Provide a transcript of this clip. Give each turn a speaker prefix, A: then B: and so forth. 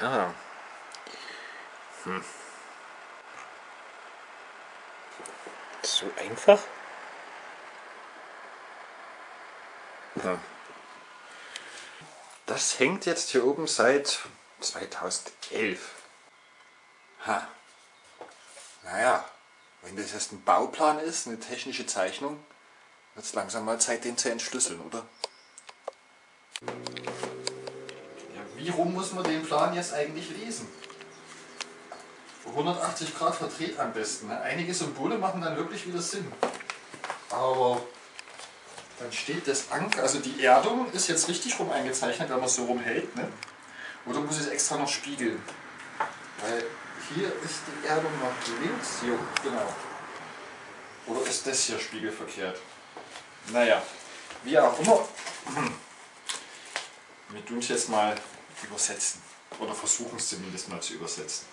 A: Ja. Hm. So einfach? Das hängt jetzt hier oben seit 2011. Ha. Naja, wenn das jetzt ein Bauplan ist, eine technische Zeichnung, wird es langsam mal Zeit, den zu entschlüsseln, oder? Wie rum muss man den Plan jetzt eigentlich lesen? 180 Grad verdreht am besten. Ne? Einige Symbole machen dann wirklich wieder Sinn. Aber dann steht das Anker, also die Erdung ist jetzt richtig rum eingezeichnet, wenn man es so rumhält. Ne? Oder muss ich es extra noch spiegeln? Weil hier ist die Erdung noch links, hier, genau. Oder ist das hier spiegelverkehrt? Naja, wie auch immer. Wir tun es jetzt mal übersetzen. Oder versuchen es zumindest mal zu übersetzen.